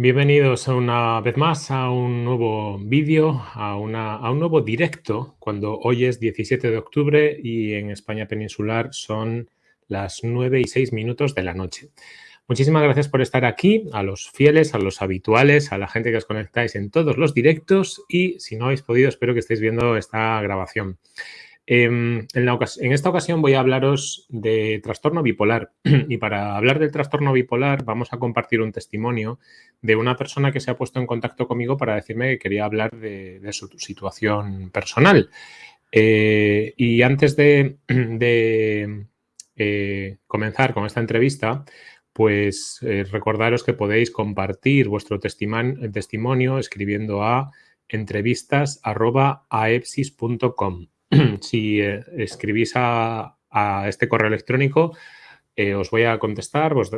Bienvenidos una vez más a un nuevo vídeo, a, a, un nuevo directo, cuando hoy es 17 de octubre y en España peninsular son las 9 y 6 minutos de la noche. Muchísimas gracias por estar aquí, a los fieles, a los habituales, a la gente que os conectáis en todos los directos y si no habéis podido, espero que estéis viendo esta grabación. Em, en, esta ocasión voy a hablaros de trastorno bipolar y para hablar del trastorno bipolar vamos a compartir un testimonio de una persona que se ha puesto en contacto conmigo para decirme que quería hablar de, su situación personal. Eh, y antes de, eh, comenzar con esta entrevista, pues eh, recordaros que podéis compartir vuestro testimonio escribiendo a entrevistas.aepsis.com. si eh, escribís a, este correo electrónico, eh, os voy a contestar pues,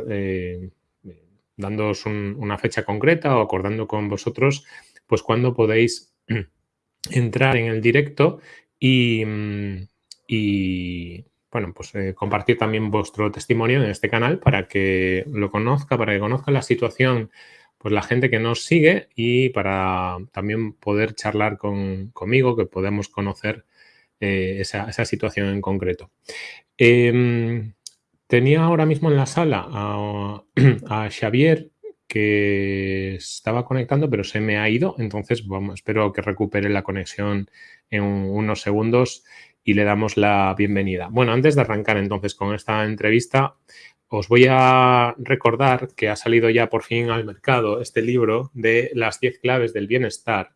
dándoos una fecha concreta o acordando con vosotros pues cuándo podéis entrar en el directo y, bueno, pues compartir también vuestro testimonio en este canal para que lo conozca, para que conozca la situación pues la gente que nos sigue y para también poder charlar conmigo, que podemos conocer eh, esa, situación en concreto. Em, tenía ahora mismo en la sala a, Xavier que estaba conectando, pero se me ha ido. Entonces, espero que recupere la conexión en unos segundos y le damos la bienvenida. Bueno, antes de arrancar entonces con esta entrevista, os voy a recordar que ha salido ya por fin al mercado este libro de las 10 claves del bienestar,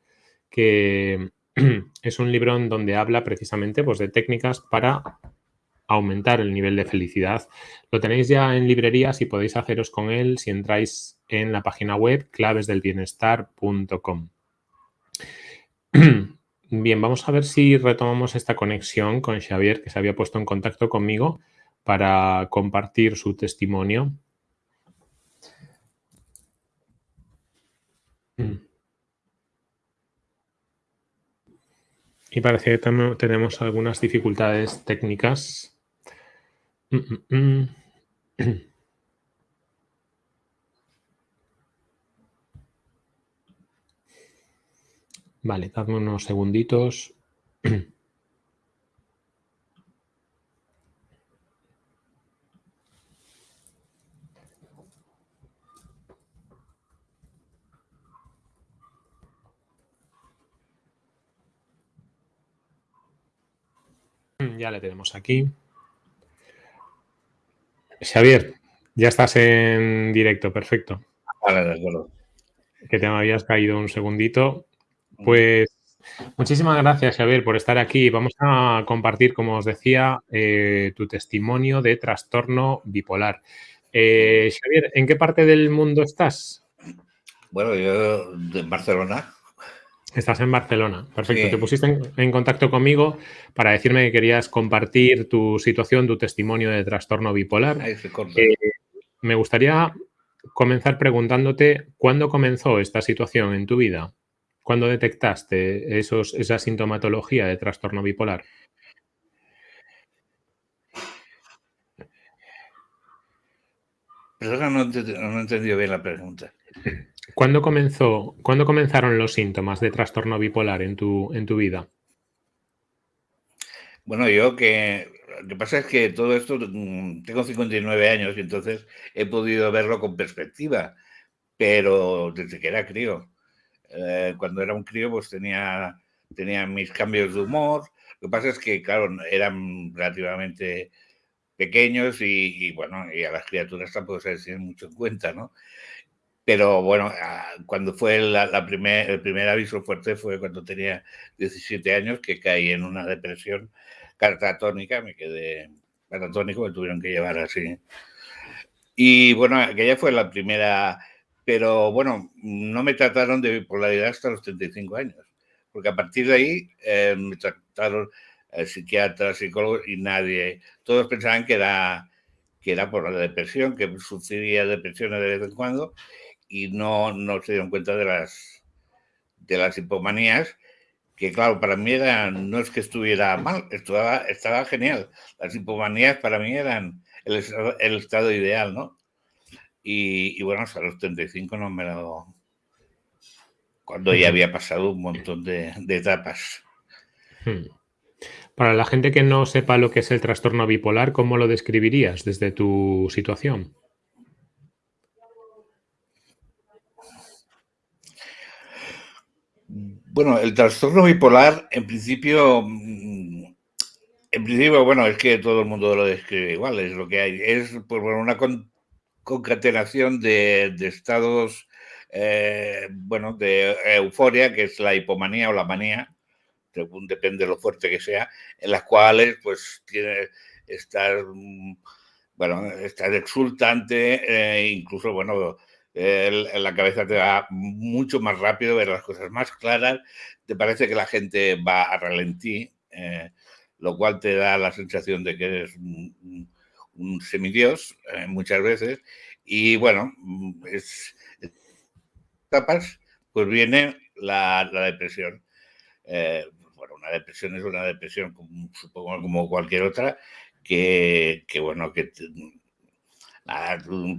que es un libro en donde habla precisamente pues, de técnicas para aumentar el nivel de felicidad. Lo tenéis ya en librerías y podéis haceros con él si entráis en la página web clavesdelbienestar.com. Bien, vamos a ver si retomamos esta conexión con Xavier, que se había puesto en contacto conmigo para compartir su testimonio. Y parece que tenemos algunas dificultades técnicas. Mm, mm, mm. Vale, dadme unos segunditos. Ya le tenemos aquí. Xavier, ya estás en directo, perfecto. Vale, de acuerdo. Que te me habías caído un segundito. Pues muchísimas gracias, Xavier, por estar aquí. Vamos a compartir, como os decía, eh, tu testimonio de trastorno bipolar. Eh, Xavier, ¿en qué parte del mundo estás? Bueno, yo en Barcelona. Estás en Barcelona, perfecto. Te pusiste en, contacto conmigo para decirme que querías compartir tu situación, tu testimonio de trastorno bipolar. Eh, me gustaría comenzar preguntándote cuándo comenzó esta situación en tu vida. ¿Cuándo detectaste esos, esa sintomatología de trastorno bipolar? Perdona, no, no he entendido bien la pregunta. ¿Cuándo, comenzó, ¿Cuándo comenzaron los síntomas de trastorno bipolar en tu, en tu vida? Bueno, yo que lo que pasa es que todo esto, mm, tengo 59 años y entonces he podido verlo con perspectiva, pero desde que era crío. Eh, cuando era un crío pues tenía, tenía mis cambios de humor. Lo que pasa es que, claro, eran relativamente pequeños y, bueno, y a las criaturas tampoco se les tiene mucho en cuenta, ¿no? Pero bueno, ah, cuando fue la, primer, el primer aviso fuerte fue cuando tenía 17 años, que caí en una depresión catatónica, me quedé catatónico, me tuvieron que llevar así. Y bueno, aquella fue la primera, pero bueno, no me trataron de bipolaridad hasta los 35 años, porque a partir de ahí eh, me trataron eh, psiquiatras, psicólogos y nadie, todos pensaban que era, que era por la depresión, que sufría depresiones de vez en cuando y no, no se dieron cuenta de las, de las hipomanías, que claro, para mí era, no es que estuviera mal, estaba, estaba genial. Las hipomanías para mí eran el, el estado ideal, ¿no? y, bueno, hasta los 35 no me lo... Cuando ya había pasado un montón de, etapas. Hmm. Para la gente que no sepa lo que es el trastorno bipolar, ¿cómo lo describirías desde tu situación? Bueno, el trastorno bipolar, en principio, mm, en principio, bueno, es que todo el mundo lo describe igual, es lo que hay. Es pues, bueno, una concatenación de, estados, eh, bueno, de euforia, que es la hipomanía o la manía, según depende de lo fuerte que sea, en las cuales, pues, tiene, estar, mm, bueno, estar exultante, eh, incluso, bueno, la cabeza te va mucho más rápido, ver las cosas más claras, te parece que la gente va a ralentí, eh, lo cual te da la sensación de que eres un, semidios eh, muchas veces. Y bueno, es, etapas, pues viene la, depresión. Eh, bueno, una depresión es una depresión, como, supongo como cualquier otra, que bueno, que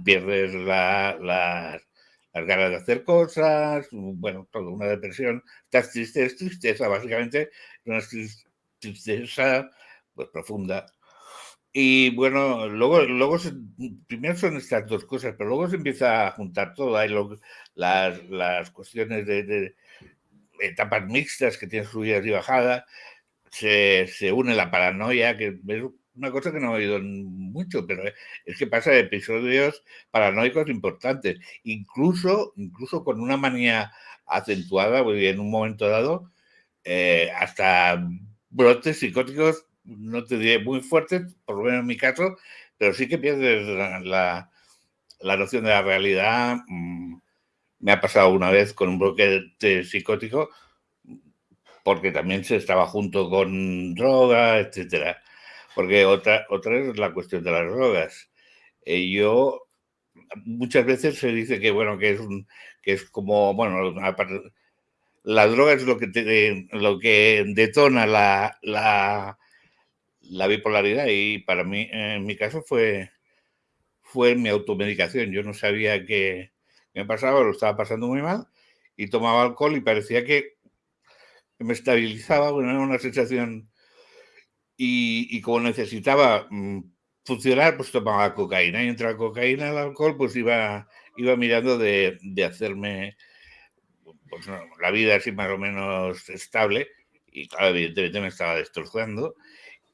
pierdes la, las ganas de hacer cosas, bueno, todo, una depresión. Estás triste, es tristeza, básicamente, una tristeza pues, profunda. Y bueno, luego, luego primero son estas dos cosas, pero luego se empieza a juntar todo. Hay las, las, cuestiones de, etapas mixtas que tienen subidas y bajadas, se, se une la paranoia, que una cosa que no he oído mucho, pero es que pasa episodios paranoicos importantes, incluso, incluso con una manía acentuada, en un momento dado, eh, hasta brotes psicóticos, no te diré muy fuertes, por lo menos en mi caso, pero sí que pierdes la, noción de la realidad. Mm, me ha pasado una vez con un brote psicótico, porque también se estaba junto con droga, etcétera. Porque otra, otra es la cuestión de las drogas. Eh, yo, muchas veces se dice que, bueno, que es, un, que es como, bueno, la droga es lo que, te, lo que detona la, la, la, bipolaridad y para mí, en mi caso, fue, fue mi automedicación. Yo no sabía qué me pasaba, lo estaba pasando muy mal y tomaba alcohol y parecía que me estabilizaba, bueno, era una sensación y, como necesitaba mm, funcionar, pues tomaba cocaína. Y entre la cocaína y el alcohol, pues iba, iba mirando de, de hacerme pues, la vida así más o menos estable. Y claro, evidentemente me estaba destrozando.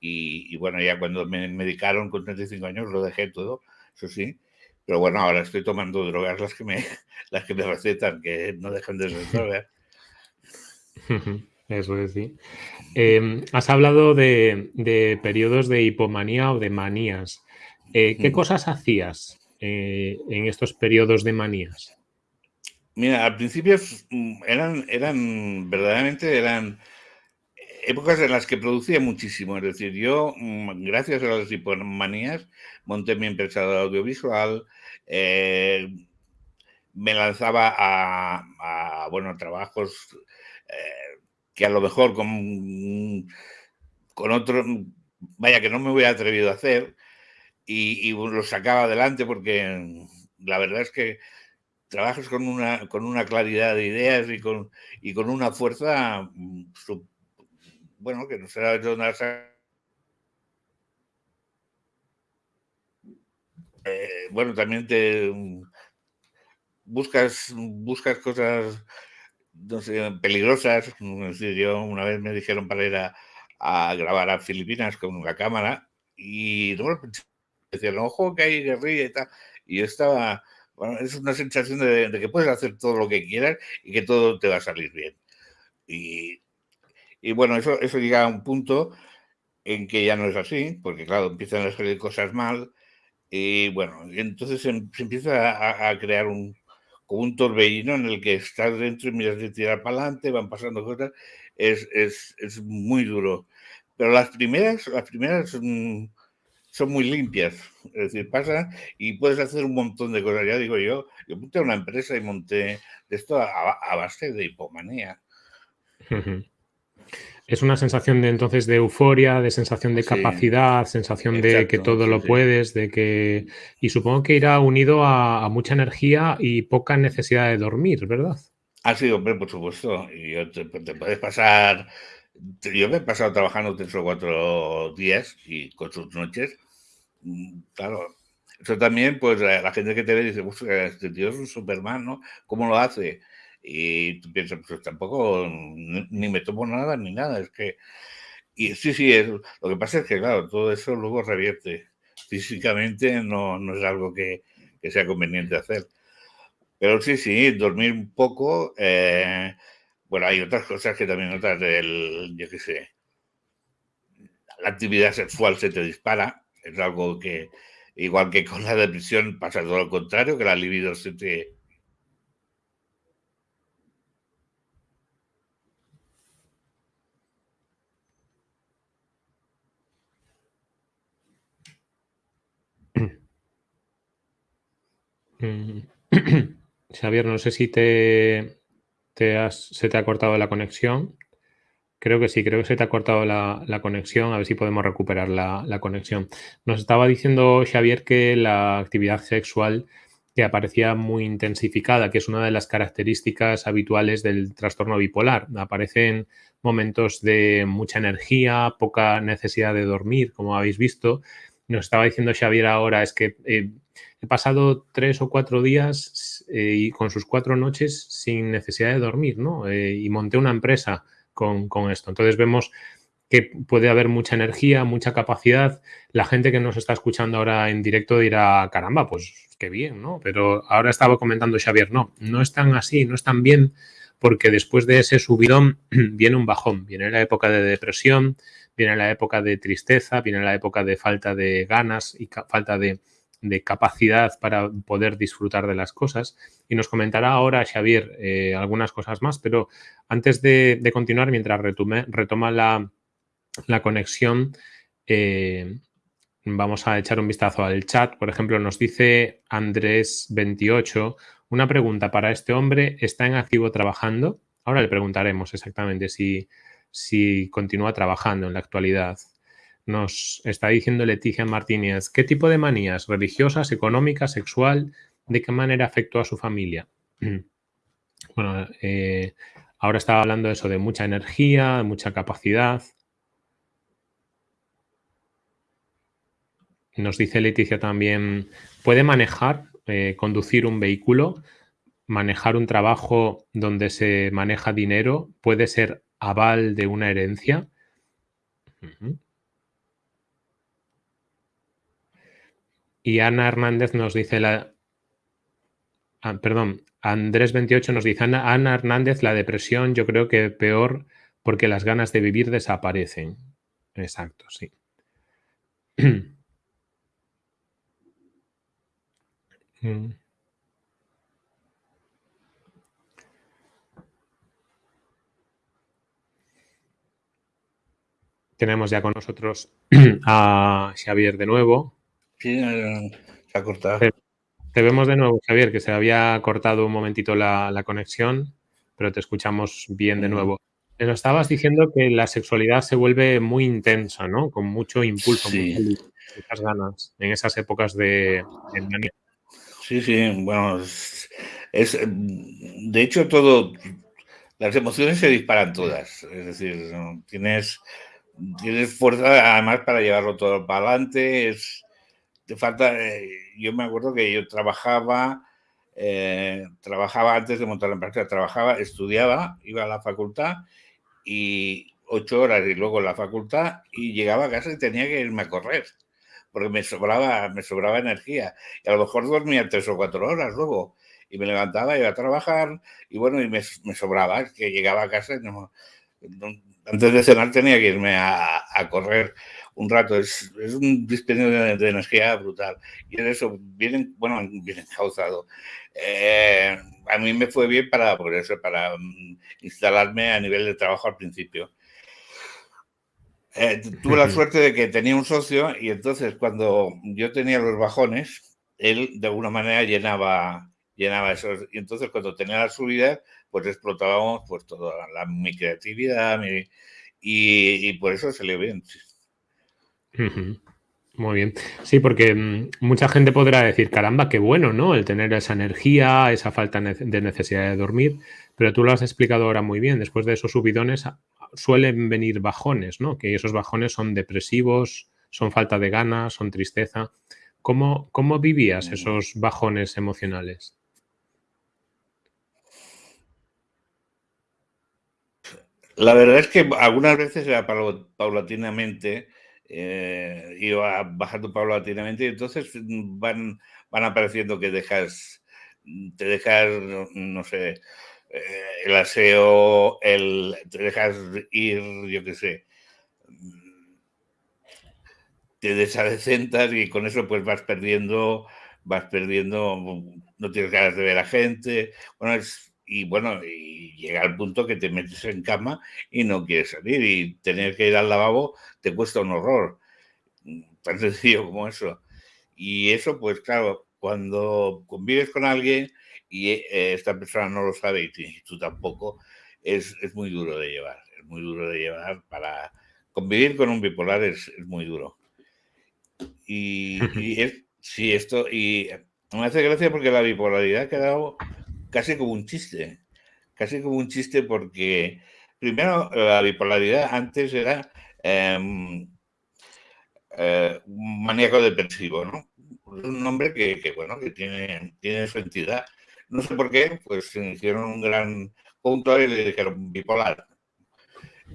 Y, bueno, ya cuando me medicaron con 35 años lo dejé todo, eso sí. Pero bueno, ahora estoy tomando drogas las que me, las que me recetan, que no dejan de ser drogas. Eso es, sí. Em, has hablado de, periodos de hipomanía o de manías. Eh, ¿Qué cosas hacías eh, en estos periodos de manías? Mira, al principio mm, eran, eran, verdaderamente eran épocas en las que producía muchísimo. Es decir, yo, mm, gracias a las hipomanías, monté mi empresa de audiovisual, eh, me lanzaba a, bueno, trabajos que a lo mejor con, con otro, vaya que no me hubiera atrevido a hacer y, lo sacaba adelante porque la verdad es que trabajas con una, con una claridad de ideas y con, y con una fuerza, bueno, que no será de dónde eh, bueno, también te buscas, buscas cosas no sé, peligrosas. yo una vez me dijeron para ir a, grabar a Filipinas con una cámara y no, decían, ojo que hay guerrilla y tal. Y yo estaba, bueno, es una sensación de, que puedes hacer todo lo que quieras y que todo te va a salir bien. Y, y bueno, eso, eso llega a un punto en que ya no es así, porque claro, empiezan a salir cosas mal y bueno, entonces se, empieza a crear un, un torbellino en el que estás dentro y miras de tirar para adelante, van pasando cosas, es, es, es, muy duro. Pero las primeras, las primeras son, son, muy limpias, es decir, pasan y puedes hacer un montón de cosas. Ya digo yo, yo monté una empresa y monté esto a, base de hipomanía. Es una sensación de entonces de euforia, de sensación de capacidad, sensación de que todo lo puedes, de que. Y supongo que irá unido a, mucha energía y poca necesidad de dormir, ¿verdad? Ah, sí, hombre, por supuesto. Y te, puedes pasar. Yo me he pasado trabajando tres o cuatro días y con sus noches. Mm, claro, eso también, pues la gente que te ve dice, este tío es un Superman, ¿no? ¿Cómo lo hace? Y tú piensas, pues tampoco ni me tomo nada ni nada, es que... Y sí, sí, es, lo que pasa es que, claro, todo eso luego revierte. Físicamente no, no es algo que, que, sea conveniente hacer. Pero sí, sí, dormir un poco. Eh, bueno, hay otras cosas que también notas del, yo qué sé, la actividad sexual se te dispara. Es algo que, igual que con la depresión, pasa todo lo contrario, que la libido se te, Xavier, no sé si te, se te ha cortado la conexión. Creo que sí, creo que se te ha cortado la, conexión. A ver si podemos recuperar la, conexión. Nos estaba diciendo Xavier que la actividad sexual te aparecía muy intensificada, que es una de las características habituales del trastorno bipolar. Aparecen momentos de mucha energía, poca necesidad de dormir, como habéis visto. Nos estaba diciendo Xavier ahora, es que eh, He pasado tres o cuatro días eh, y con sus cuatro noches sin necesidad de dormir, ¿no? Eh, y monté una empresa con, esto. Entonces vemos que puede haber mucha energía, mucha capacidad. La gente que nos está escuchando ahora en directo dirá, caramba, pues qué bien, ¿no? Pero ahora estaba comentando Xavier, no, no es tan así, no es tan bien, porque después de ese subidón viene un bajón, viene la época de depresión, viene la época de tristeza, viene la época de falta de ganas y falta de, de capacidad para poder disfrutar de las cosas. Y nos comentará ahora Xavier eh, algunas cosas más, pero antes de, continuar, mientras retoma la, conexión, eh, vamos a echar un vistazo al chat. Por ejemplo, nos dice Andrés28, una pregunta para este hombre, ¿está en activo trabajando? Ahora le preguntaremos exactamente si, si continúa trabajando en la actualidad. Nos está diciendo Leticia Martínez, ¿qué tipo de manías religiosas, económicas, sexual, de qué manera afectó a su familia? Bueno, eh, ahora estaba hablando de eso, de mucha energía, de mucha capacidad. Nos dice Leticia también, ¿puede manejar, eh, conducir un vehículo, manejar un trabajo donde se maneja dinero? ¿Puede ser aval de una herencia? Y Ana Hernández nos dice la... Ah, perdón, Andrés28 nos dice, Ana, Ana Hernández, la depresión yo creo que peor porque las ganas de vivir desaparecen. Exacto, sí. Mm. Tenemos ya con nosotros a Xavier de nuevo. Sí, se ha cortado. Te, vemos de nuevo, Javier, que se había cortado un momentito la, conexión, pero te escuchamos bien de nuevo. Nos estabas diciendo que la sexualidad se vuelve muy intensa, ¿no? Con mucho impulso, muchas ganas en esas épocas de, de Sí, sí, bueno, es, de hecho todo, las emociones se disparan todas, es decir, tienes, tienes fuerza además para llevarlo todo para adelante, es, te falta, eh, yo me acuerdo que yo trabajaba, eh, trabajaba antes de montar la empresa, trabajaba, estudiaba, iba a la facultad y ocho horas y luego la facultad y llegaba a casa y tenía que irme a correr porque me sobraba, me sobraba energía. Y a lo mejor dormía tres o cuatro horas luego y me levantaba, iba a trabajar y bueno, y me, sobraba, que llegaba a casa y no, antes de cenar tenía que irme a, a correr un rato. Es, es un dispendio de, energía brutal. Y en eso vienen, bueno, bien causado. Eh, a mí me fue bien para, por eso, para mm, instalarme a nivel de trabajo al principio. Eh, tuve la suerte de que tenía un socio y entonces cuando yo tenía los bajones, él de alguna manera llenaba, llenaba eso. Y entonces cuando tenía la subida, pues explotábamos pues toda la, mi creatividad, mi, y, por eso salió bien. Muy bien. Sí, porque mm, mucha gente podrá decir, caramba, qué bueno, ¿no? El tener esa energía, esa falta de necesidad de dormir, pero tú lo has explicado ahora muy bien. Después de esos subidones suelen venir bajones, ¿no? Que esos bajones son depresivos, son falta de ganas, son tristeza. ¿Cómo, cómo vivías esos bajones emocionales? La verdad es que algunas veces era paulatinamente, eh, bajando paulatinamente y entonces van, van apareciendo que dejas, te dejas, no sé, eh, el aseo, el, te dejas ir, yo qué sé, te desadecentas y con eso pues vas perdiendo, vas perdiendo, no tienes ganas de ver a gente, bueno, es, y bueno, y llega al punto que te metes en cama y no quieres salir y tener que ir al lavabo te cuesta un horror, tan sencillo como eso. Y eso, pues claro, cuando convives con alguien y eh, esta persona no lo sabe y tú tampoco, es, es, muy duro de llevar, es muy duro de llevar para convivir con un bipolar es, es muy duro. Y, y es, sí, esto, y me hace gracia porque la bipolaridad ha quedado casi como un chiste, casi como un chiste porque primero la bipolaridad antes era em, eh, un maníaco depresivo, ¿no? Un nombre que, bueno, que tiene, tiene su entidad. No sé por qué, pues se hicieron un gran punto y le dijeron bipolar.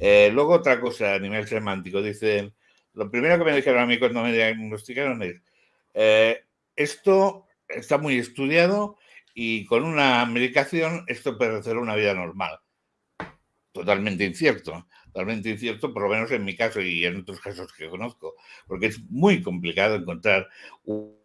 Eh, luego otra cosa a nivel semántico, dicen, lo primero que me dijeron a mí cuando me diagnosticaron es, eh, esto está muy estudiado y con una medicación esto puede ser una vida normal. Totalmente incierto, totalmente incierto, por lo menos en mi caso y en otros casos que conozco, porque es muy complicado encontrar un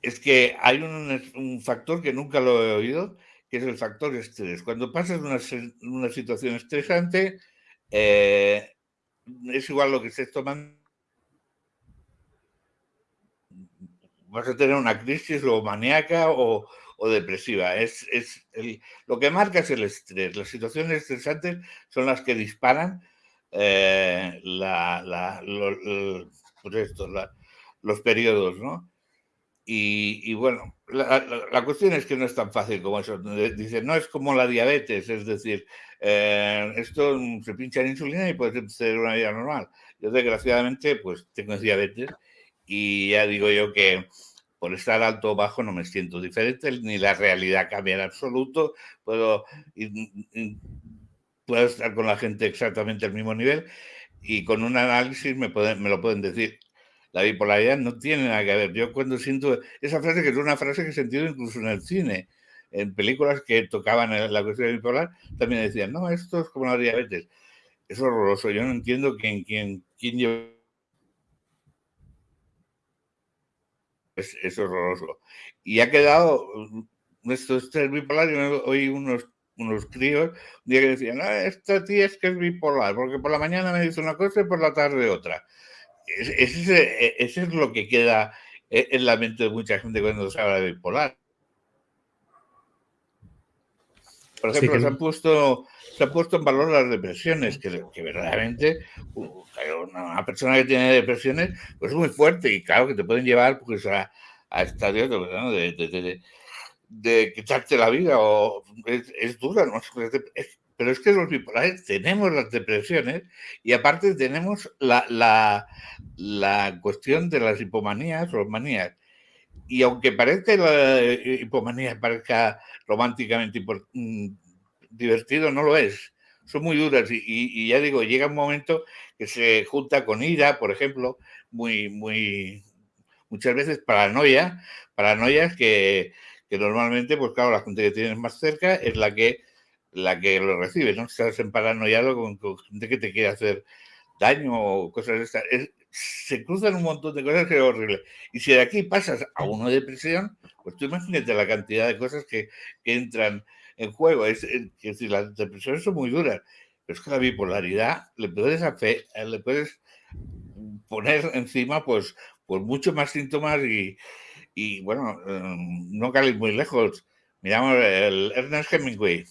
es que hay un, factor que nunca lo he oído, que es el factor estrés. Cuando pasas una, una situación estresante, eh, es igual lo que estés tomando. Vas a tener una crisis o maníaca o, depresiva. Es, lo que marca es el estrés. Las situaciones estresantes son las que disparan eh, pues los periodos, ¿no? Y, bueno, la, cuestión es que no es tan fácil como eso. Dice, no es como la diabetes, es decir, eh, esto se pincha en insulina y puede ser una vida normal. Yo desgraciadamente pues tengo diabetes y ya digo yo que por estar alto o bajo no me siento diferente, ni la realidad cambia en absoluto, puedo, puedo estar con la gente exactamente al mismo nivel y con un análisis me, me lo pueden decir la bipolaridad no tiene nada que ver. Yo cuando siento esa frase, que es una frase que he sentido incluso en el cine, en películas que tocaban la cuestión bipolar, también decían, no, esto es como la diabetes. Es horroroso. Yo no entiendo quién, quién, quién lleva... Es, es, horroroso. Y ha quedado nuestro estrés bipolar. Yo oí unos, unos críos un día que decían, no, esta tía es que es bipolar, porque por la mañana me dice una cosa y por la tarde otra. Ese, ese es lo que queda en la mente de mucha gente cuando se habla de bipolar. Por ejemplo, se, han puesto, se han puesto en valor las depresiones, que, que verdaderamente una persona que tiene depresiones pues es muy fuerte y claro que te pueden llevar pues, a, a estadios de, de, de, quitarte la vida o es, es dura, ¿no? es, pero es que los bipolares tenemos las depresiones y aparte tenemos la, la, cuestión de las hipomanías o manías. Y aunque parezca la hipomanía parezca románticamente mm, divertido, no lo es. Son muy duras y, ya digo, llega un momento que se junta con ira, por ejemplo, muy, muy, muchas veces paranoia, paranoias que, que normalmente, pues claro, la gente que tienes más cerca es la que la que lo recibe, ¿no? Estás en paranoiado con, gente que te quiere hacer daño o cosas de estas. Se cruzan un montón de cosas que es horrible. Y si de aquí pasas a uno de depresión, pues tú imagínate la cantidad de cosas que, entran en juego. Es, decir, las depresiones son muy duras, pero es que la bipolaridad le puedes, hacer, le puedes poner encima pues, pues muchos más síntomas y, bueno, no cae muy lejos. Miramos el Ernest Hemingway,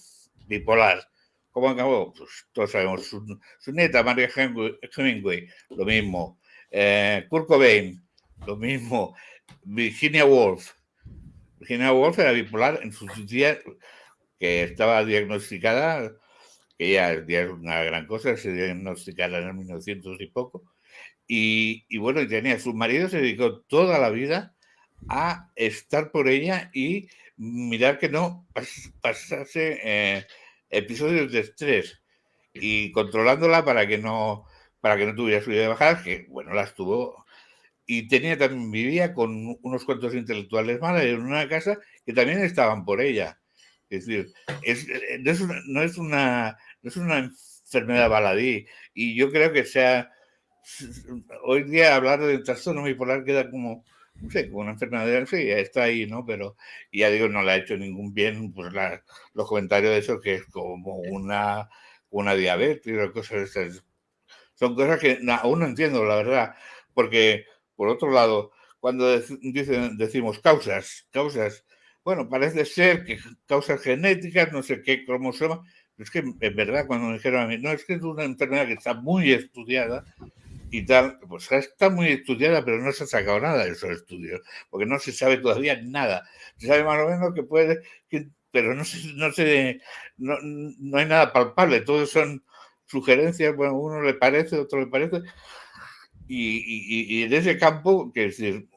bipolar. ¿Cómo acabó? Pues todos sabemos. Su, nieta, María Hemingway, lo mismo. Eh, Kurt Cobain, lo mismo. Virginia Woolf. Virginia Woolf era bipolar en sus días que estaba diagnosticada, que ya, es una gran cosa, se diagnosticada en el 1900 y poco. Y, y bueno, y tenía, su marido se dedicó toda la vida a estar por ella y mirar que no pasase eh, episodios de estrés y controlándola para que no para que no tuviera subida de bajadas, que bueno, las tuvo. Y tenía también, vivía con unos cuantos intelectuales más en una casa que también estaban por ella. Es decir, es, eh, no, es una, no, es una, no es una enfermedad baladí. Y yo creo que sea. Hoy día hablar de trastorno bipolar queda como no sé, con una enfermedad, sí, está ahí, ¿no? Pero ya digo, no le ha hecho ningún bien pues los comentarios de eso, que es como una, una diabetes o cosas de esas. Son cosas que aún no entiendo, la verdad, porque, por otro lado, cuando dicen, decimos causas, causas, bueno, parece ser que causas genéticas, no sé qué cromosoma, es que en verdad cuando me dijeron a mí, no, es que es una enfermedad que está muy estudiada, y tal, pues está muy estudiada, pero no se ha sacado nada de esos estudios, porque no se sabe todavía nada. Se sabe más o menos que puede, pero no, se, no, se, no, no, hay nada palpable, todos son sugerencias, bueno, uno le parece, otro le parece. Y, y, y en ese campo, que decir,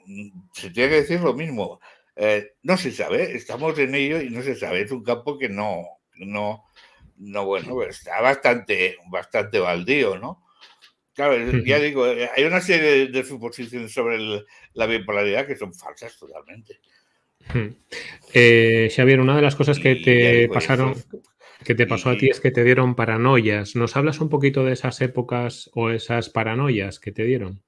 se tiene que decir lo mismo, eh, no se sabe, estamos en ello y no se sabe, es un campo que no, no, no bueno, está bastante, bastante baldío, ¿no? Claro, ya digo, eh, hay una serie de suposiciones sobre la bipolaridad que son falsas totalmente. Eh, Xavier, una de las cosas que te pasaron, que te pasó a ti es que te dieron paranoias. ¿Nos hablas un poquito de esas épocas o esas paranoias que te dieron?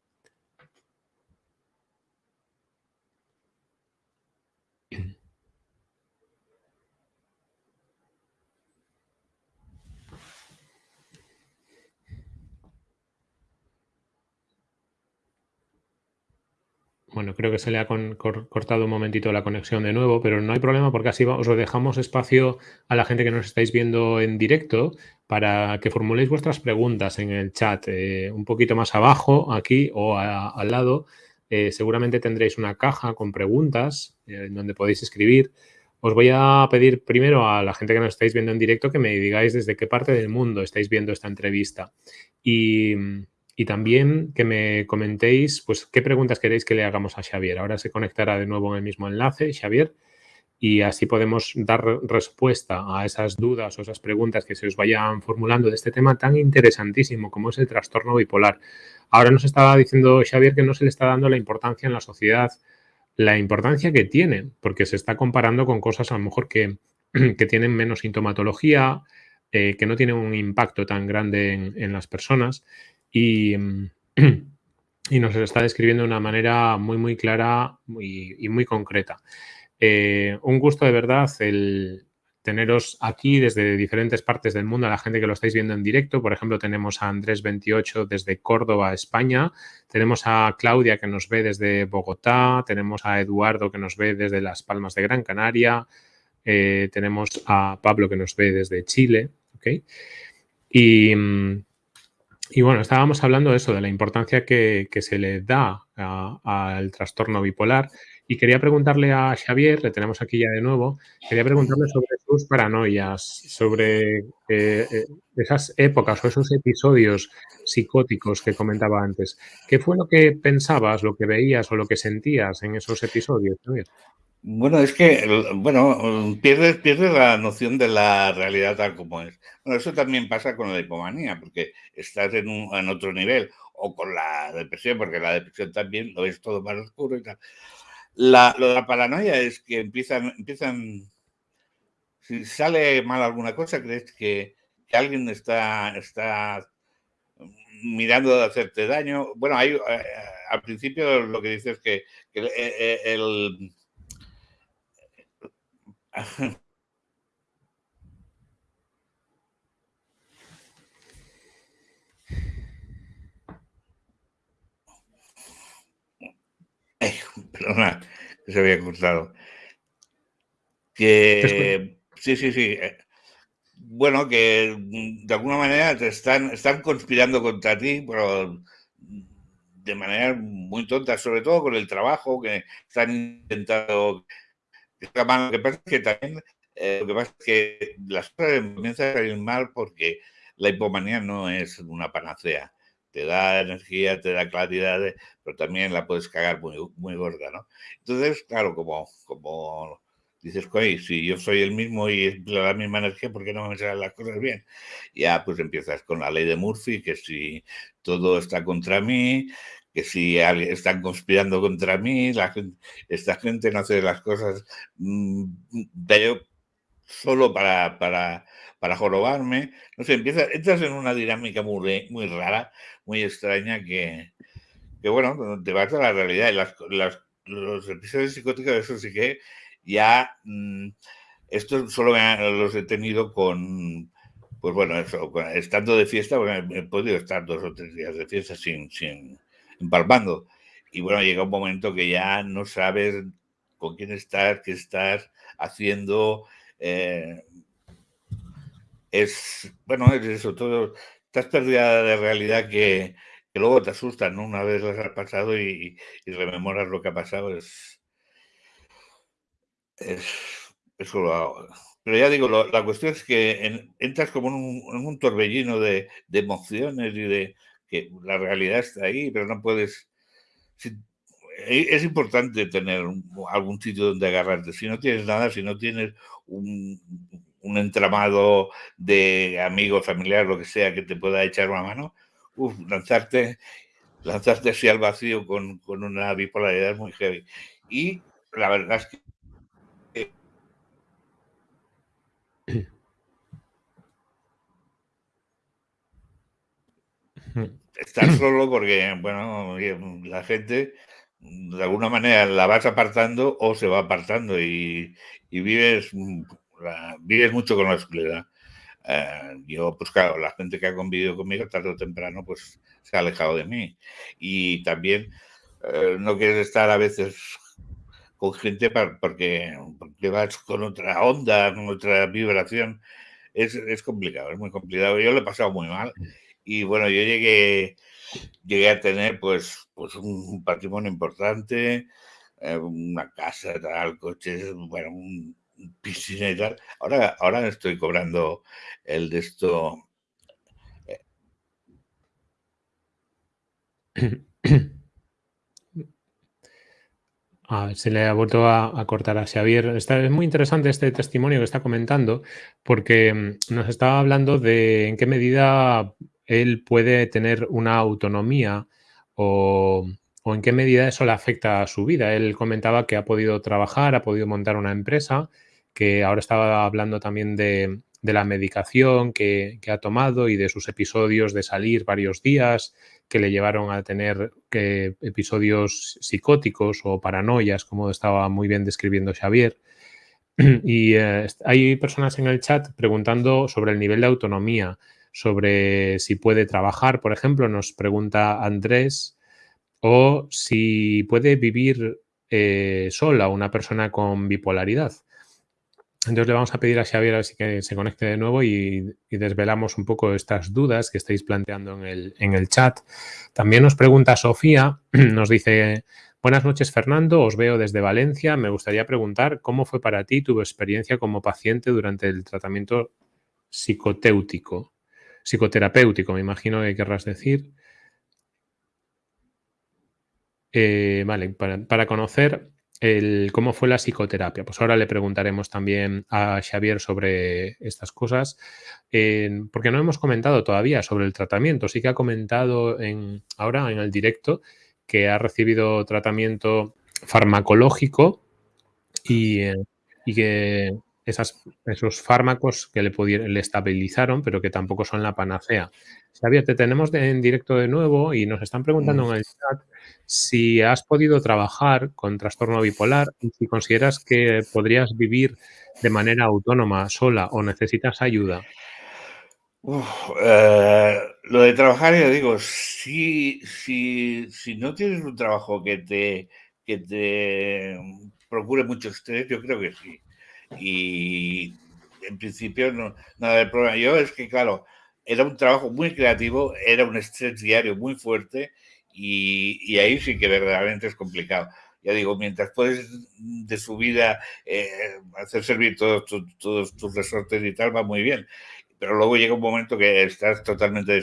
Bueno, creo que se le ha cortado un momentito la conexión de nuevo, pero no hay problema porque así os dejamos espacio a la gente que nos estáis viendo en directo para que formuléis vuestras preguntas en el chat. Eh, un poquito más abajo, aquí o al lado, eh, seguramente tendréis una caja con preguntas eh, en donde podéis escribir. Os voy a pedir primero a la gente que nos estáis viendo en directo que me digáis desde qué parte del mundo estáis viendo esta entrevista. Y y también que me comentéis pues qué preguntas queréis que le hagamos a Xavier. Ahora se conectará de nuevo en el mismo enlace, Xavier, y así podemos dar respuesta a esas dudas o esas preguntas que se os vayan formulando de este tema tan interesantísimo como es el trastorno bipolar. Ahora nos estaba diciendo Xavier que no se le está dando la importancia en la sociedad, la importancia que tiene, porque se está comparando con cosas a lo mejor que, que tienen menos sintomatología, eh, que no tienen un impacto tan grande en, en las personas y, nos está describiendo de una manera muy, muy clara y muy concreta. Eh, un gusto de verdad el teneros aquí desde diferentes partes del mundo, a la gente que lo estáis viendo en directo. Por ejemplo, tenemos a Andrés28 desde Córdoba, España. Tenemos a Claudia que nos ve desde Bogotá. Tenemos a Eduardo que nos ve desde Las Palmas de Gran Canaria. Eh, tenemos a Pablo que nos ve desde Chile. ¿okay? Y, mm, y bueno, estábamos hablando de eso, de la importancia que, se le da al trastorno bipolar. Y quería preguntarle a Xavier, le tenemos aquí ya de nuevo, quería preguntarle sobre sus paranoias, sobre eh, eh, esas épocas o esos episodios psicóticos que comentaba antes. ¿Qué fue lo que pensabas, lo que veías o lo que sentías en esos episodios, Xavier? Bueno, es que, bueno, pierdes, pierdes la noción de la realidad tal como es. Bueno, eso también pasa con la hipomanía, porque estás en, un, en otro nivel, o con la depresión, porque la depresión también lo ves todo más oscuro y tal. La, lo de la paranoia es que empiezan, empiezan, si sale mal alguna cosa, crees que, alguien está, está mirando de hacerte daño. Bueno, hay, eh, al principio lo que dices es que, que el, el perdona, se había cortado. Que sí, sí, sí. Eh, bueno, que de alguna manera te están, están conspirando contra ti, pero de manera muy tonta, sobre todo con el trabajo que están intentando. Lo que pasa es que también eh, lo que pasa es que las cosas comienzan a salir mal porque la hipomanía no es una panacea. Te da energía, te da claridad, pero también la puedes cagar muy, muy gorda, ¿no? Entonces, claro, como, como dices, si yo soy el mismo y la misma energía, ¿por qué no me salen las cosas bien? Ya pues empiezas con la ley de Murphy, que si todo está contra mí, que si están conspirando contra mí, la esta gente no hace las cosas mm, de solo para, para, para jorobarme. No sé, empiezas, entras en una dinámica muy, muy rara, muy extraña que, que, bueno, te vas a la realidad. Y las, las, los episodios psicóticos, eso sí que ya, mm, esto solo los he tenido con, pues bueno, eso, estando de fiesta, bueno, he podido estar dos o tres días de fiesta sin, sin empalmando. Y bueno, llega un momento que ya no sabes con quién estás, qué estás haciendo. Eh, es, bueno, es eso, todo, estás perdida de realidad que, luego te asustan. Una vez las has pasado y, y rememoras lo que ha pasado, es, es, eso lo hago. Pero ya digo, la cuestión es que entras como en un, torbellino de, emociones y de que la realidad está ahí, pero no puedes... Eh, es importante tener algún sitio donde agarrarte. Si no tienes nada, si no tienes un, entramado de amigos, familiares, lo que sea, que te pueda echar una mano, lanzarte, lanzarte así al vacío con, con una bipolaridad muy heavy. Y la verdad es que Estar solo porque, bueno, la gente de alguna manera la vas apartando o se va apartando y, vives, vives mucho con la soledad. Eh, yo, pues claro, la gente que ha convivido conmigo tarde o temprano, pues se ha alejado de mí. Y también eh, no quieres estar a veces con gente porque, porque vas con otra onda, con otra vibración. Es, es complicado, es muy complicado. Yo lo he pasado muy mal y bueno, yo llegué, llegué a tener pues, pues un, patrimonio importante, eh, una casa, tal, coches, bueno, un, piscina y tal. Ahora, ahora estoy cobrando el de esto. A ver, se le ha vuelto a, cortar a Xavier. Es muy interesante este testimonio que está comentando porque mm, nos estaba hablando de en qué medida él puede tener una autonomía o, en qué medida eso le afecta a su vida. Él comentaba que ha podido trabajar, ha podido montar una empresa, que ahora estaba hablando también de, la medicación que, ha tomado y de sus episodios de salir varios días que le llevaron a tener episodios psicóticos o paranoias, como estaba muy bien describiendo Xavier. Y eh, hay personas en el chat preguntando sobre el nivel de autonomía sobre si puede trabajar, por ejemplo, nos pregunta Andrés, o si puede vivir eh, sola una persona con bipolaridad. Entonces le vamos a pedir a Xavier a ver si que se conecte de nuevo y, desvelamos un poco estas dudas que estáis planteando en el, en el chat. También nos pregunta Sofía, nos dice, buenas noches Fernando, os veo desde Valencia. Me gustaría preguntar cómo fue para ti tu experiencia como paciente durante el tratamiento psicotéutico psicoterapéutico, me imagino que querrás decir. Eh, vale, para, conocer el, cómo fue la psicoterapia. Pues ahora le preguntaremos también a Xavier sobre estas cosas, porque no hemos comentado todavía sobre el tratamiento. Sí que ha comentado en, ahora en el directo que ha recibido tratamiento farmacológico y, eh, y que esos fármacos que le, le estabilizaron, pero que tampoco son la panacea. Xavier, te tenemos en directo de nuevo y nos están preguntando en el chat si has podido trabajar con trastorno bipolar y si consideras que podrías vivir de manera autónoma, sola o necesitas ayuda. Eh, lo de trabajar, ya digo, si, si, si no tienes un trabajo que te, que te procure mucho estrés, yo creo que sí. Y en principio no, nada de problema. Yo es que, claro, era un trabajo muy creativo, era un estrés diario muy fuerte y, ahí sí que verdaderamente es complicado. Ya digo, mientras puedes de su vida eh, hacer servir todos, todos tus resortes y tal, va muy bien. Pero luego llega un momento que estás totalmente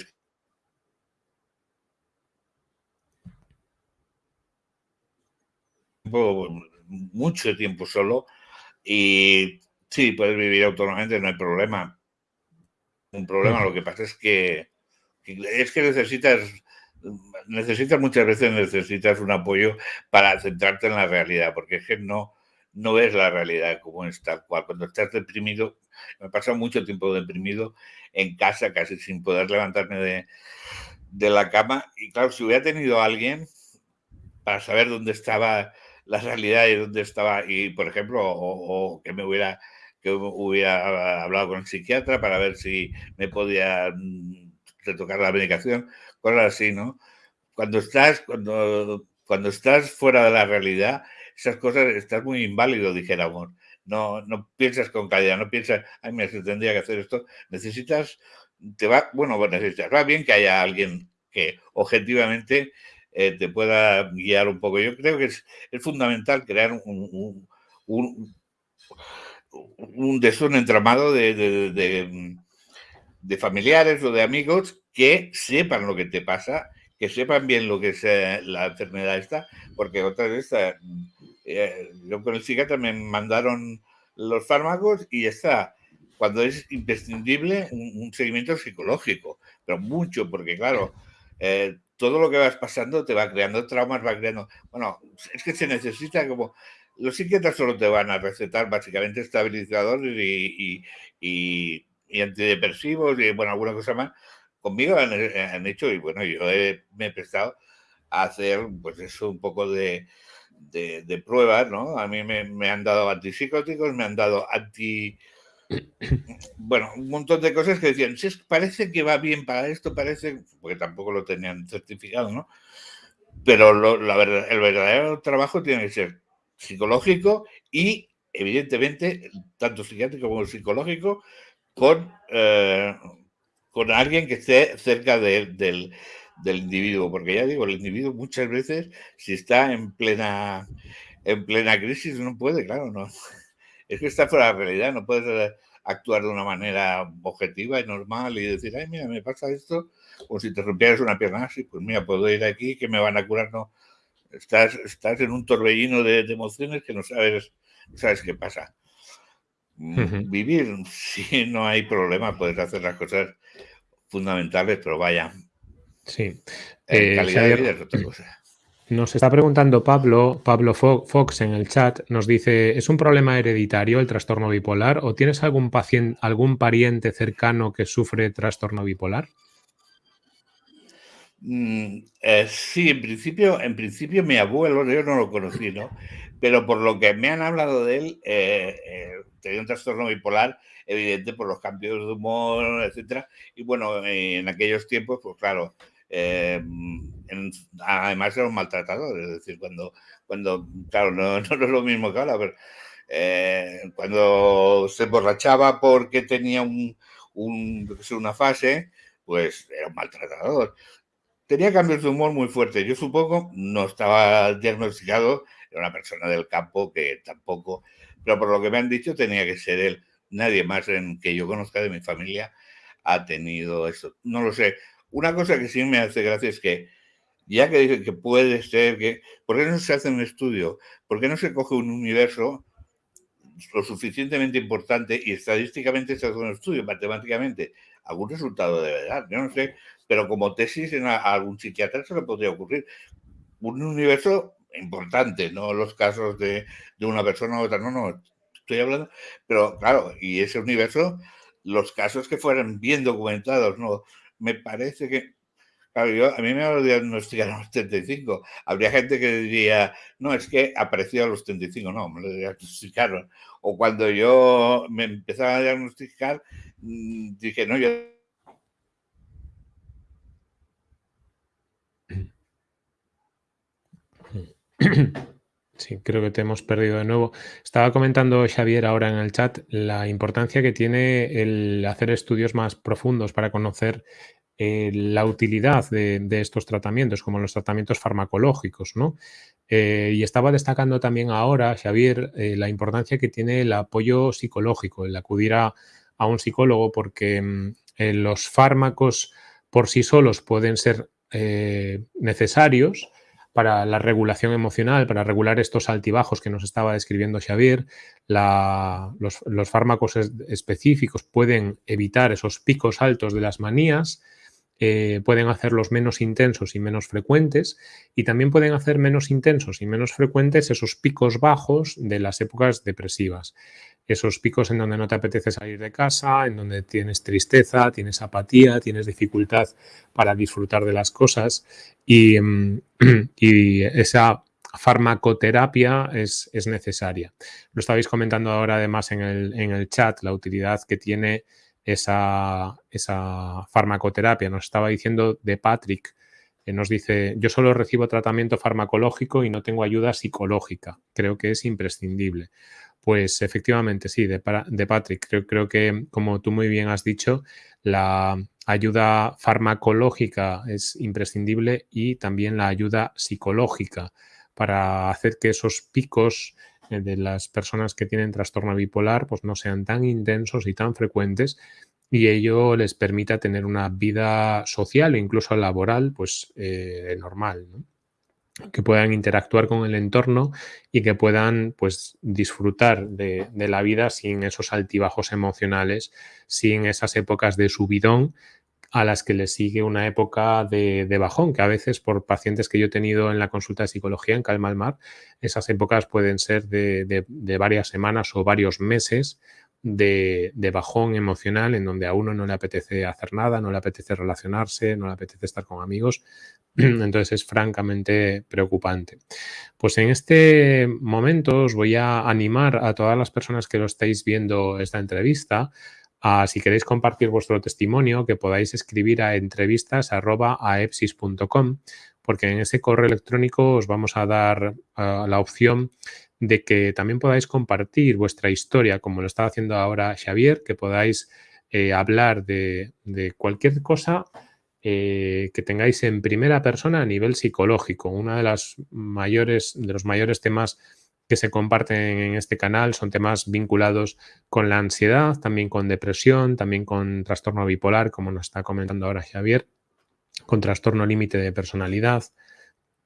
mucho tiempo solo y sí, puedes vivir autónomamente, no hay problema. Un problema, lo que pasa es que, es que necesitas, necesitas muchas veces necesitas un apoyo para centrarte en la realidad, porque es que no, no ves la realidad como es tal cual. Cuando estás deprimido, me he pasado mucho tiempo deprimido en casa, casi sin poder levantarme de, de la cama. Y claro, si hubiera tenido a alguien para saber dónde estaba la realidad y dónde estaba, y por ejemplo, o, que me hubiera que hubiera hablado con el psiquiatra para ver si me podía mm, retocar la medicación, cosas así, ¿no? Cuando estás, cuando, cuando estás fuera de la realidad, esas cosas estás muy inválido, dijéramos. No, no piensas con calidad, no piensas, ay, mira, tendría que hacer esto. Necesitas, te va, bueno, necesitas, va bien que haya alguien que objetivamente eh, te pueda guiar un poco. Yo creo que es, fundamental crear un, un, un, entramado de, de, familiares o de amigos que sepan lo que te pasa, que sepan bien lo que es eh, la enfermedad esta, porque otra vez, eh, yo con el psiquiatra me mandaron los fármacos y está. Cuando es imprescindible un, seguimiento psicológico, pero mucho, porque claro, todo lo que vas pasando te va creando traumas, va creando... Bueno, es que se necesita como... Los psiquiatras solo te van a recetar básicamente estabilizadores y, y, antidepresivos y, bueno, alguna cosa más. Conmigo han, hecho, y bueno, yo me he prestado a hacer, pues eso, un poco de, de, pruebas, ¿no? A mí me, me, han dado antipsicóticos, me han dado anti bueno, un montón de cosas que decían, si parece que va bien para esto, parece, porque tampoco lo tenían certificado, ¿no? Pero la verdad, el verdadero trabajo tiene que ser psicológico y, evidentemente, tanto psiquiátrico como psicológico, con, eh, con alguien que esté cerca del, del individuo, porque ya digo, el individuo muchas veces, si está en plena, en plena crisis, no puede, claro, no es que está fuera de la realidad, no puedes eh, actuar de una manera objetiva y normal y decir, ay, mira, me pasa esto, o si te rompieras una pierna así, pues mira, puedo ir aquí, que me van a curar, no. Estás, estás en un torbellino de, emociones que no sabes, sabes qué pasa. Mm, vivir, si no hay problema, puedes hacer las cosas fundamentales, pero vaya. Sí. Eh, calidad de vida es otra cosa. Nos está preguntando Pablo, Pablo Fox en el chat, nos dice, ¿es un problema hereditario el trastorno bipolar o tienes algún paciente, algún pariente cercano que sufre trastorno bipolar? Mm, eh, sí, en principio, en principio mi abuelo, yo no lo conocí, ¿no? Pero por lo que me han hablado de él, eh, eh, tenía un trastorno bipolar evidente por los cambios de humor, etcétera. Y bueno, en aquellos tiempos, pues claro, eh, además era un maltratador, es decir, cuando, cuando claro, no, no, es lo mismo que ahora, pero eh, cuando se emborrachaba porque tenía un, un, una fase, pues era un maltratador. Tenía cambios de humor muy fuertes. Yo supongo, no estaba diagnosticado, era una persona del campo que tampoco, pero por lo que me han dicho tenía que ser él. Nadie más en que yo conozca de mi familia ha tenido eso. No lo sé. Una cosa que sí me hace gracia es que, ya que dicen que puede ser que, ¿por qué no se hace un estudio? ¿Por qué no se coge un universo lo suficientemente importante y estadísticamente se hace un estudio, matemáticamente? Algún resultado de verdad, yo no sé, pero como tesis en algún psiquiatra se le podría ocurrir. Un universo importante, no los casos de, de una persona u otra, no, no, estoy hablando, pero claro, y ese universo, los casos que fueran bien documentados, no me parece que, a mí me lo diagnosticaron a los 35. Habría gente que diría, no, es que apareció a los 35. No, me lo diagnosticaron. O cuando yo me empezaba a diagnosticar, mm, dije, no, yo Sí, creo que te hemos perdido de nuevo. Estaba comentando Xavier ahora en el chat la importancia que tiene el hacer estudios más profundos para conocer eh, la utilidad de, estos tratamientos, como los tratamientos farmacológicos, ¿no? Eh, y estaba destacando también ahora, Xavier, eh, la importancia que tiene el apoyo psicológico, el acudir a, un psicólogo, porque mm, los fármacos por sí solos pueden ser necesarios, para la regulación emocional, para regular estos altibajos que nos estaba describiendo Xavier. los, fármacos específicos pueden evitar esos picos altos de las manías, eh, pueden hacerlos menos intensos y menos frecuentes y también pueden hacer menos intensos y menos frecuentes esos picos bajos de las épocas depresivas esos picos en donde no te apetece salir de casa, en donde tienes tristeza, tienes apatía, tienes dificultad para disfrutar de las cosas y, mm, esa farmacoterapia es, necesaria. Lo estabais comentando ahora además en el, chat, la utilidad que tiene esa, esa farmacoterapia. Nos estaba diciendo de Patrick, que nos dice, yo solo recibo tratamiento farmacológico y no tengo ayuda psicológica. Creo que es imprescindible. Pues efectivamente, sí, de, Patrick. Creo, creo, que, como tú muy bien has dicho, la ayuda farmacológica es imprescindible y también la ayuda psicológica para hacer que esos picos de las personas que tienen trastorno bipolar pues no sean tan intensos y tan frecuentes y ello les permita tener una vida social e incluso laboral pues eh, normal. ¿no? que puedan interactuar con el entorno y que puedan pues disfrutar de, la vida sin esos altibajos emocionales, sin esas épocas de subidón a las que le sigue una época de, bajón, que a veces por pacientes que yo he tenido en la consulta de psicología en Calma al Mar, esas épocas pueden ser de, de varias semanas o varios meses de, bajón emocional en donde a uno no le apetece hacer nada, no le apetece relacionarse, no le apetece estar con amigos. Entonces es francamente preocupante. Pues en este momento os voy a animar a todas las personas que lo estáis viendo esta entrevista si queréis compartir vuestro testimonio, que podáis escribir a entrevistas.aepsis.com porque en ese correo electrónico os vamos a dar la opción de que también podáis compartir vuestra historia, como lo está haciendo ahora Xavier, que podáis eh, hablar de, cualquier cosa eh, que tengáis en primera persona a nivel psicológico. Uno de, las mayores, de los mayores temas que se comparten en este canal son temas vinculados con la ansiedad, también con depresión, también con trastorno bipolar, como nos está comentando ahora Xavier, con trastorno límite de personalidad.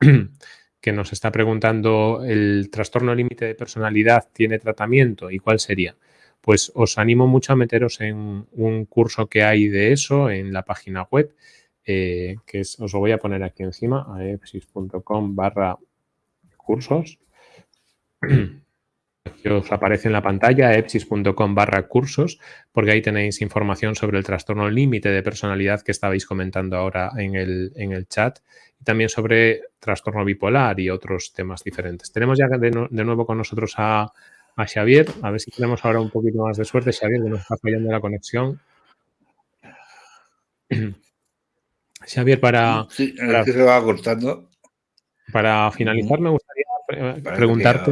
que nos está preguntando, ¿el trastorno límite de personalidad tiene tratamiento y cuál sería? Pues os animo mucho a meteros en un curso que hay de eso en la página web, eh, que os lo voy a poner aquí encima, aepsis.com barra cursos. que os aparece en la pantalla, epsis.com barra cursos, porque ahí tenéis información sobre el trastorno límite de personalidad que estabais comentando ahora en el, en el chat y también sobre trastorno bipolar y otros temas diferentes. Tenemos ya de, nuevo con nosotros a, Xavier, a ver si tenemos ahora un poquito más de suerte. Xavier, que nos está fallando la conexión. Xavier, para... Sí, para, se va cortando. Para finalizar, me gustaría preguntarte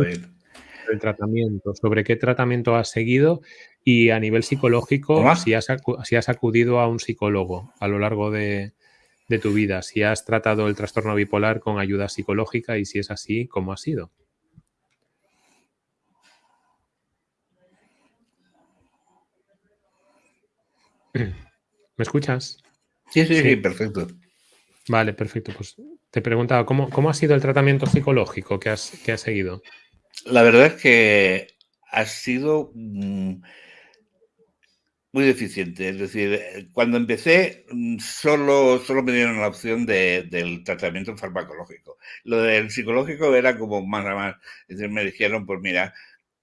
el tratamiento, sobre qué tratamiento has seguido y a nivel psicológico, si has, si has, acudido a un psicólogo a lo largo de, tu vida, si has tratado el trastorno bipolar con ayuda psicológica y si es así, ¿cómo ha sido? ¿Me escuchas? Sí, sí, sí, perfecto. Vale, perfecto. Pues te preguntaba, ¿cómo, cómo ha sido el tratamiento psicológico que has, que has seguido? La verdad es que ha sido mm, muy deficiente. Es decir, cuando empecé, mm, solo, solo me dieron la opción del tratamiento farmacológico. Lo del psicológico era como más a más. Es decir, me dijeron, pues mira,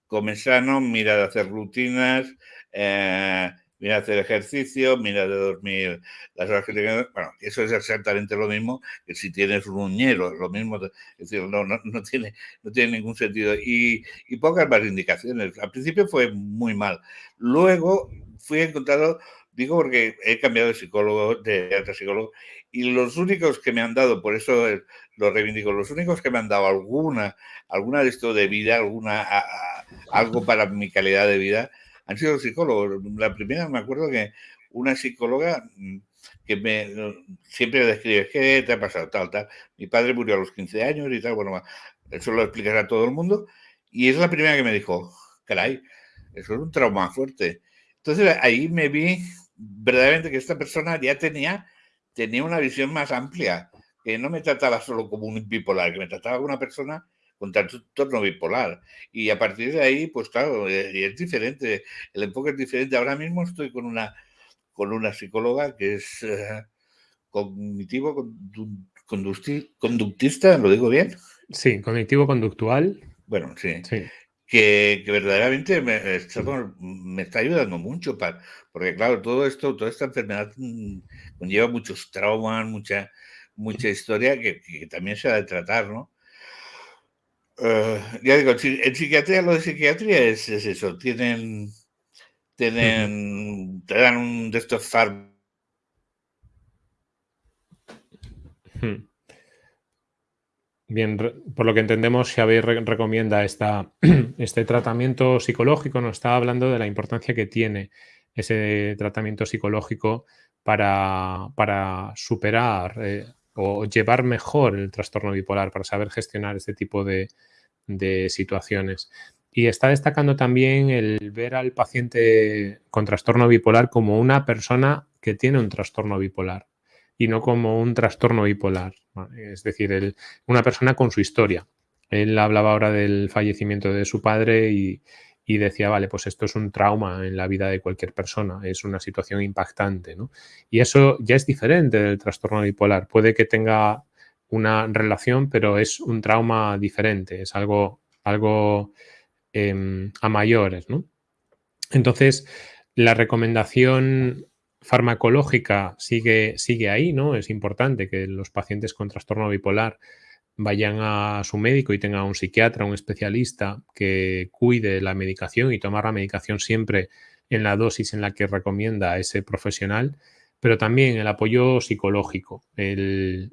come sano, mira de hacer rutinas, eh, mira hacer ejercicio, mira de dormir las horas que tengas. Bueno, eso es exactamente lo mismo que si tienes un uñero, lo mismo. Es decir, no, no, no tiene, no tiene ningún sentido. Y, y, pocas más indicaciones. Al principio fue muy mal. Luego fui encontrado, digo porque he cambiado de psicólogo, de, de psicólogo, Y los únicos que me han dado, por eso lo reivindico, los únicos que me han dado alguna, alguna de esto de vida, alguna, algo para mi calidad de vida, han sido psicólogos. La primera me acuerdo que una psicóloga mm, que me siempre describe, ¿qué te ha pasado? Tal, tal. Mi padre murió a los 15 años y tal, bueno, eso lo explicará a todo el mundo. Y es la primera que me dijo, caray, eso es un trauma fuerte. Entonces ahí me vi verdaderamente que esta persona ya tenía, tenía una visión más amplia, que no me trataba solo como un bipolar, que me trataba como una persona con trastorno bipolar. Y a partir de ahí, pues claro, eh, es diferente, el enfoque es diferente. Ahora mismo estoy con una, con una psicóloga que es eh, cognitivo conductista, ¿lo digo bien? Sí, cognitivo-conductual. Bueno, sí. Que, verdaderamente me, está ayudando mucho, para, porque claro, todo esto, toda esta enfermedad mm, conlleva muchos traumas, mucha, mucha historia que, también se ha de tratar, ¿no? Eh, ya digo, en psiquiatría, lo de psiquiatría es, es eso, tienen, tienen, te dan un de estos fármacos Bien, por lo que entendemos, Xavier recomienda esta, este tratamiento psicológico, nos está hablando de la importancia que tiene ese tratamiento psicológico para, para superar eh, o llevar mejor el trastorno bipolar, para saber gestionar este tipo de, de situaciones. Y está destacando también el ver al paciente con trastorno bipolar como una persona que tiene un trastorno bipolar y no como un trastorno bipolar. Es decir, una persona con su historia. Él hablaba ahora del fallecimiento de su padre y, decía, vale, pues esto es un trauma en la vida de cualquier persona, es una situación impactante. Y eso ya es diferente del trastorno bipolar. Puede que tenga una relación, pero es un trauma diferente, es algo, algo em, a mayores. Entonces, la recomendación farmacológica sigue, sigue ahí, ¿no? Es importante que los pacientes con trastorno bipolar vayan a su médico y tengan un psiquiatra, un especialista que cuide la medicación y tomar la medicación siempre en la dosis en la que recomienda ese profesional, pero también el apoyo psicológico, el,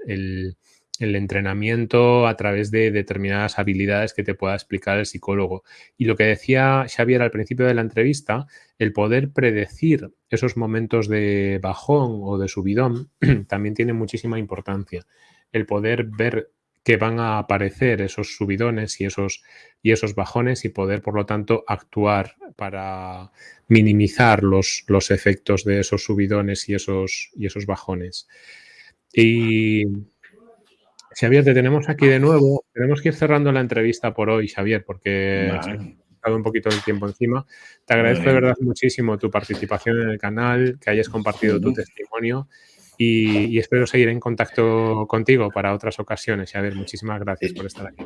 el entrenamiento a través de determinadas habilidades que te pueda explicar el psicólogo. Y lo que decía Xavier al principio de la entrevista, el poder predecir esos momentos de bajón o de subidón también tiene muchísima importancia. El poder ver que van a aparecer esos subidones y esos, y esos bajones y poder, por lo tanto, actuar para minimizar los, los efectos de esos subidones y esos, y esos bajones. Y Xavier, te tenemos aquí de nuevo. Tenemos que ir cerrando la entrevista por hoy, Xavier, porque ha estado un poquito de tiempo encima. Te agradezco de verdad muchísimo tu participación en el canal, que hayas compartido tu testimonio y, espero seguir en contacto contigo para otras ocasiones. Xavier, muchísimas gracias por estar aquí.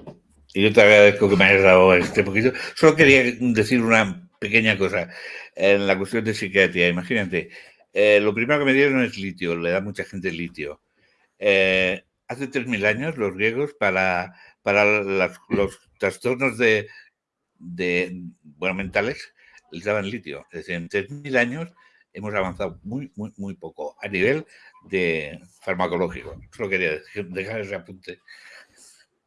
Y yo te agradezco que me hayas dado este poquito. Solo quería decir una pequeña cosa en la cuestión de psiquiatría. Imagínate, eh, lo primero que me dieron es litio, le da mucha gente litio. Eh, hace 3.000 años los griegos para, para los trastornos de, de, bueno, mentales les daban litio. Es decir, en 3.000 años hemos avanzado muy, muy, muy poco a nivel de farmacológico. Solo quería dejar ese apunte.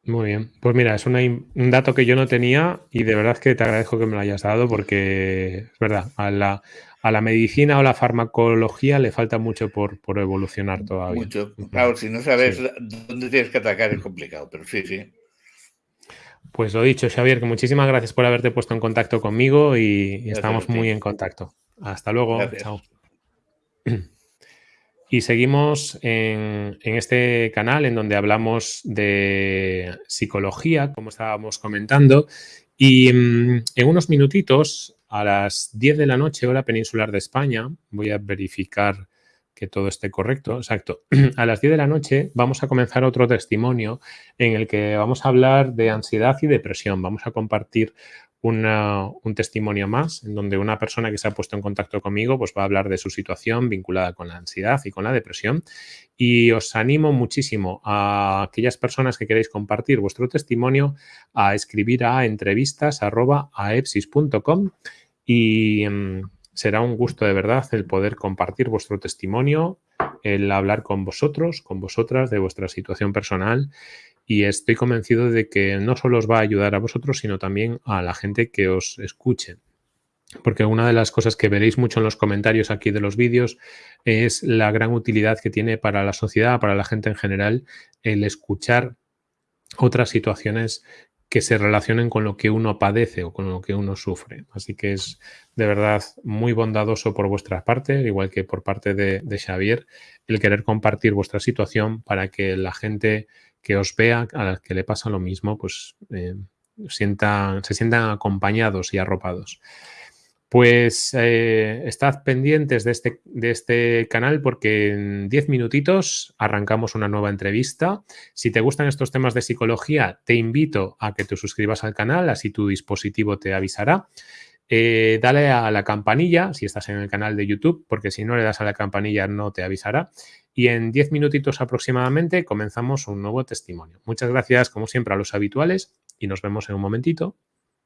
Muy bien. Pues mira, es un dato que yo no tenía y de verdad que te agradezco que me lo hayas dado porque es verdad, a la, a la medicina o la farmacología le falta mucho por, evolucionar todavía. Mucho. Claro, si no sabes dónde tienes que atacar es complicado, pero sí, sí. Pues lo dicho, Xavier, que muchísimas gracias por haberte puesto en contacto conmigo y, estamos muy en contacto. Hasta luego. Chao. Y seguimos en, este canal en donde hablamos de psicología, como estábamos comentando. Y mm, en unos minutitos a las 10 de la noche, hora peninsular de España, voy a verificar que todo esté correcto, exacto. A las 10 de la noche vamos a comenzar otro testimonio en el que vamos a hablar de ansiedad y depresión. Vamos a compartir un testimonio más en donde una persona que se ha puesto en contacto conmigo pues va a hablar de su situación vinculada con la ansiedad y con la depresión. Y os animo muchísimo a aquellas personas que queréis compartir vuestro testimonio a escribir a entrevistas y será un gusto de verdad el poder compartir vuestro testimonio, el hablar con vosotros, con vosotras de vuestra situación personal y estoy convencido de que no solo os va a ayudar a vosotros, sino también a la gente que os escuche. Porque una de las cosas que veréis mucho en los comentarios aquí de los vídeos es la gran utilidad que tiene para la sociedad, para la gente en general, el escuchar otras situaciones que se relacionen con lo que uno padece o con lo que uno sufre. Así que es de verdad muy bondadoso por vuestra parte, igual que por parte de, Xavier, el querer compartir vuestra situación para que la gente que os vea, a la que le pasa lo mismo, pues eh, sientan, se sientan acompañados y arropados. Pues eh, estad pendientes de este, de este canal porque en 10 minutitos arrancamos una nueva entrevista. Si te gustan estos temas de psicología, te invito a que te suscribas al canal, así tu dispositivo te avisará. Eh, dale a la campanilla si estás en el canal de YouTube, porque si no le das a la campanilla no te avisará. Y en 10 minutitos aproximadamente comenzamos un nuevo testimonio. Muchas gracias, como siempre, a los habituales y nos vemos en un momentito.